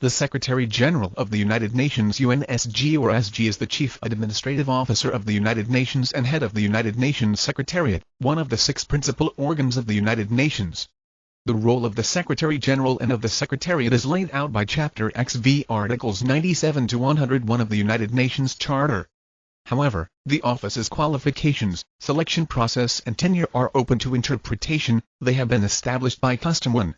The Secretary-General of the United Nations UNSG or SG is the Chief Administrative Officer of the United Nations and head of the United Nations Secretariat, one of the six principal organs of the United Nations. The role of the Secretary-General and of the Secretariat is laid out by Chapter XV Articles 97 to 101 of the United Nations Charter. However, the office's qualifications, selection process and tenure are open to interpretation, they have been established by custom 1.